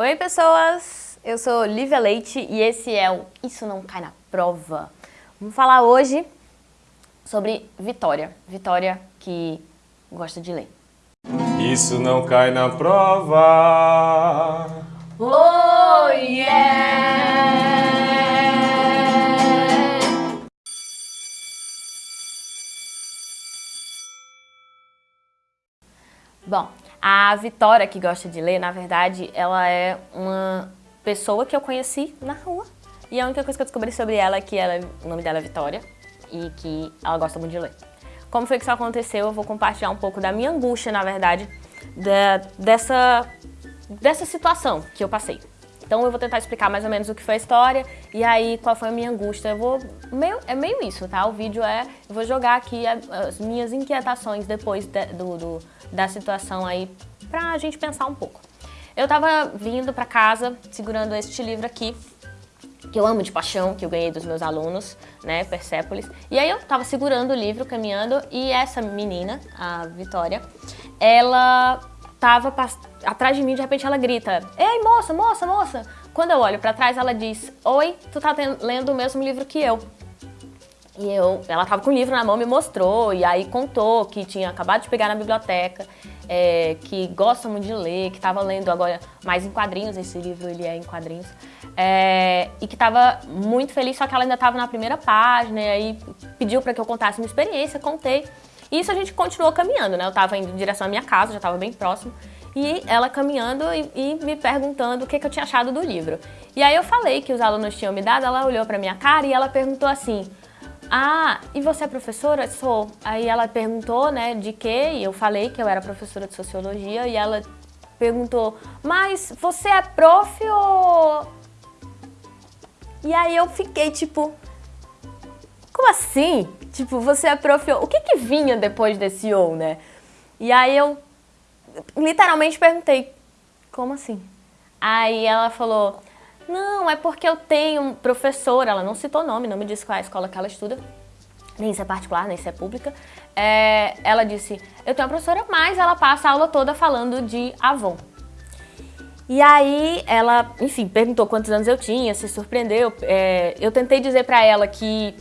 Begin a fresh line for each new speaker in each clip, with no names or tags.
Oi pessoas, eu sou Lívia Leite e esse é o Isso Não Cai Na Prova. Vamos falar hoje sobre Vitória, Vitória que gosta de ler.
Isso não cai na prova.
A Vitória, que gosta de ler, na verdade, ela é uma pessoa que eu conheci na rua. E a única coisa que eu descobri sobre ela é que ela, o nome dela é Vitória e que ela gosta muito de ler. Como foi que isso aconteceu? Eu vou compartilhar um pouco da minha angústia, na verdade, da, dessa, dessa situação que eu passei. Então eu vou tentar explicar mais ou menos o que foi a história e aí qual foi a minha angústia. Eu vou meio, é meio isso, tá? O vídeo é, eu vou jogar aqui as minhas inquietações depois de, do, do, da situação aí pra gente pensar um pouco. Eu tava vindo pra casa segurando este livro aqui, que eu amo de paixão, que eu ganhei dos meus alunos, né, Persépolis. E aí eu tava segurando o livro, caminhando, e essa menina, a Vitória, ela tava atrás de mim, de repente ela grita, Ei, moça, moça, moça! Quando eu olho pra trás, ela diz, Oi, tu tá lendo o mesmo livro que eu. E eu, ela tava com o livro na mão, me mostrou, e aí contou que tinha acabado de pegar na biblioteca, é, que gosta muito de ler, que estava lendo agora mais em quadrinhos, esse livro ele é em quadrinhos, é, e que estava muito feliz, só que ela ainda estava na primeira página, e aí pediu para que eu contasse minha experiência, contei. E isso a gente continuou caminhando, né? Eu estava indo em direção à minha casa, já estava bem próximo, e ela caminhando e, e me perguntando o que, que, eu tinha achado do livro. E aí eu falei que os alunos tinham me dado, ela olhou para minha cara e ela perguntou assim, ah, e você é professora? Sou. Aí ela perguntou, né, de quê? E eu falei que eu era professora de Sociologia e ela perguntou, mas você é prof ou... E aí eu fiquei tipo, como assim? Tipo, você é prof ou... O que que vinha depois desse ou, né? E aí eu literalmente perguntei, como assim? Aí ela falou, não, é porque eu tenho professora, ela não citou nome, não me disse qual é a escola que ela estuda, nem se é particular, nem se é pública. É, ela disse, eu tenho uma professora, mas ela passa a aula toda falando de Avon. E aí ela, enfim, perguntou quantos anos eu tinha, se surpreendeu. É, eu tentei dizer pra ela que,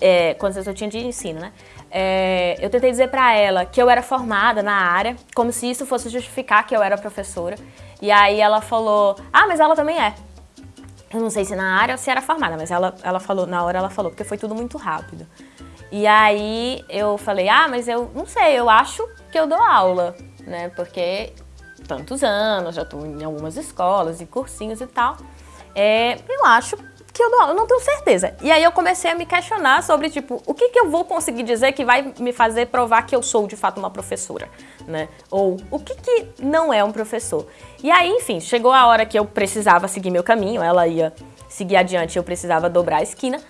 é, quantos anos eu tinha de ensino, né? É, eu tentei dizer pra ela que eu era formada na área, como se isso fosse justificar que eu era professora. E aí ela falou, ah, mas ela também é. Eu não sei se na área ou se era formada, mas ela, ela falou, na hora ela falou, porque foi tudo muito rápido. E aí eu falei, ah, mas eu não sei, eu acho que eu dou aula, né? Porque tantos anos, já estou em algumas escolas e cursinhos e tal. É, eu acho que eu aula, eu não tenho certeza. E aí eu comecei a me questionar sobre, tipo, o que, que eu vou conseguir dizer que vai me fazer provar que eu sou de fato uma professora, né? Ou o que, que não é um professor. E aí, enfim, chegou a hora que eu precisava seguir meu caminho, ela ia seguir adiante, eu precisava dobrar a esquina.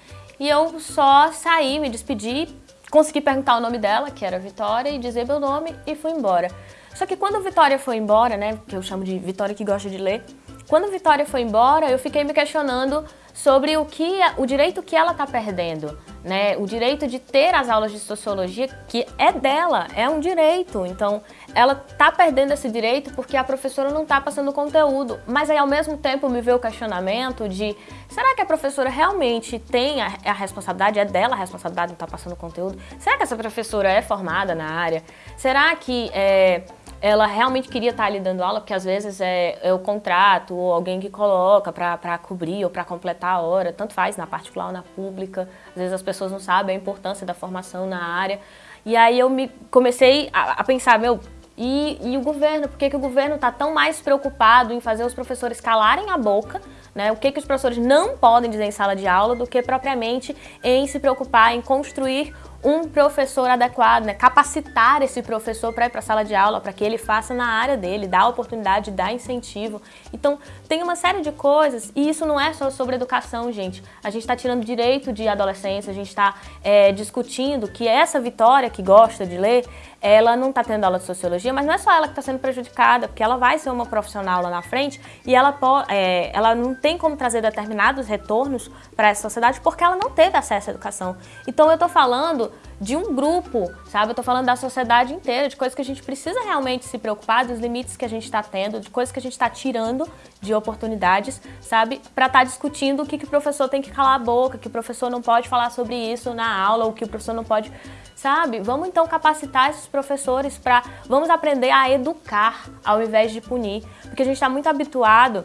E eu só saí, me despedi, consegui perguntar o nome dela, que era Vitória, e dizer meu nome e fui embora. Só que quando Vitória foi embora, né, que eu chamo de Vitória que gosta de ler, quando Vitória foi embora, eu fiquei me questionando sobre o, que, o direito que ela está perdendo, né? O direito de ter as aulas de sociologia, que é dela, é um direito. Então, ela está perdendo esse direito porque a professora não está passando conteúdo. Mas aí, ao mesmo tempo, me veio o questionamento de será que a professora realmente tem a, a responsabilidade, é dela a responsabilidade de estar tá passando conteúdo? Será que essa professora é formada na área? Será que... É, ela realmente queria estar ali dando aula, porque às vezes é, é o contrato ou alguém que coloca para cobrir ou para completar a hora, tanto faz na particular ou na pública. Às vezes as pessoas não sabem a importância da formação na área. E aí eu me comecei a, a pensar, meu, e, e, o governo, por que, que o governo está tão mais preocupado em fazer os professores calarem a boca, né? o que, que os professores não podem dizer em sala de aula, do que propriamente em se preocupar em construir um professor adequado, né? capacitar esse professor para ir para a sala de aula, para que ele faça na área dele, dar oportunidade, dar incentivo. Então, tem uma série de coisas, e isso não é só sobre educação, gente. A gente está tirando direito de adolescência, a gente está é, discutindo que essa Vitória, que gosta de ler, ela não está tendo aula de sociologia, mas não é só ela que está sendo prejudicada, porque ela vai ser uma profissional lá na frente e ela, é, ela não tem como trazer determinados retornos para essa sociedade porque ela não teve acesso à educação. Então eu estou falando de um grupo, sabe? Eu tô falando da sociedade inteira, de coisas que a gente precisa realmente se preocupar, dos limites que a gente está tendo, de coisas que a gente está tirando de oportunidades, sabe? Para estar tá discutindo o que, que o professor tem que calar a boca, que o professor não pode falar sobre isso na aula, ou que o professor não pode, sabe? Vamos então capacitar esses professores para, vamos aprender a educar ao invés de punir, porque a gente está muito habituado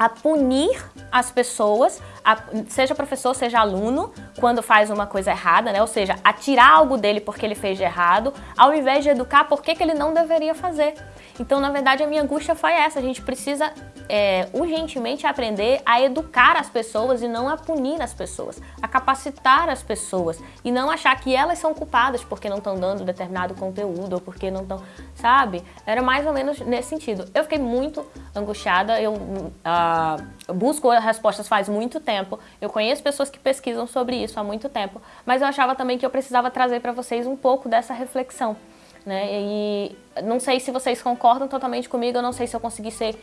a punir as pessoas, a, seja professor, seja aluno, quando faz uma coisa errada, né? Ou seja, a tirar algo dele porque ele fez de errado, ao invés de educar por que ele não deveria fazer. Então, na verdade, a minha angústia foi essa. A gente precisa é, urgentemente aprender a educar as pessoas e não a punir as pessoas, a capacitar as pessoas e não achar que elas são culpadas porque não estão dando determinado conteúdo ou porque não estão, sabe? Era mais ou menos nesse sentido. Eu fiquei muito angustiada, eu uh, busco respostas faz muito tempo, eu conheço pessoas que pesquisam sobre isso há muito tempo, mas eu achava também que eu precisava trazer para vocês um pouco dessa reflexão. Né? E não sei se vocês concordam totalmente comigo, eu não sei se eu consegui ser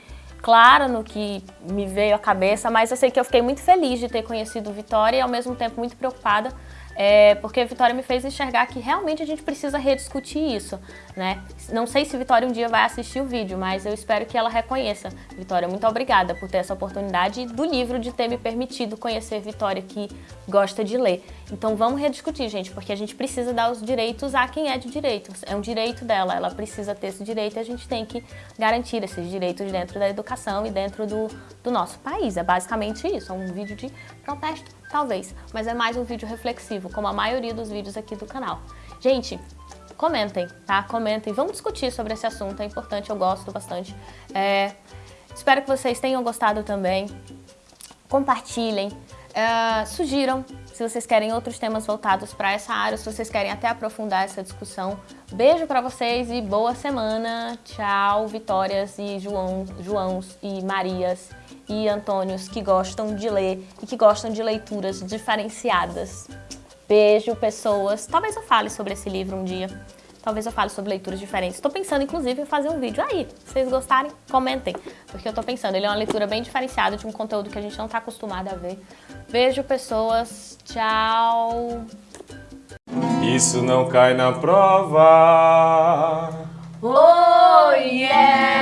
clara no que me veio à cabeça, mas eu sei que eu fiquei muito feliz de ter conhecido Vitória e ao mesmo tempo muito preocupada é, porque a Vitória me fez enxergar que realmente a gente precisa rediscutir isso, né? Não sei se Vitória um dia vai assistir o vídeo, mas eu espero que ela reconheça. Vitória, muito obrigada por ter essa oportunidade do livro de ter me permitido conhecer Vitória que gosta de ler. Então vamos rediscutir, gente, porque a gente precisa dar os direitos a quem é de direitos. É um direito dela, ela precisa ter esse direito e a gente tem que garantir esses direitos dentro da educação e dentro do, do nosso país. É basicamente isso, é um vídeo de protesto Talvez, mas é mais um vídeo reflexivo, como a maioria dos vídeos aqui do canal. Gente, comentem, tá? Comentem, vamos discutir sobre esse assunto, é importante, eu gosto bastante. É, espero que vocês tenham gostado também. Compartilhem, é, sugiram se vocês querem outros temas voltados para essa área, se vocês querem até aprofundar essa discussão. Beijo para vocês e boa semana. Tchau, Vitórias e João, Joãos e Marias e Antônios que gostam de ler e que gostam de leituras diferenciadas. Beijo, pessoas. Talvez eu fale sobre esse livro um dia. Talvez eu fale sobre leituras diferentes. Estou pensando, inclusive, em fazer um vídeo aí. Se vocês gostarem, comentem. Porque eu estou pensando, ele é uma leitura bem diferenciada de um conteúdo que a gente não está acostumado a ver. Beijo, pessoas. Tchau.
Isso não cai na prova. Oh, yeah!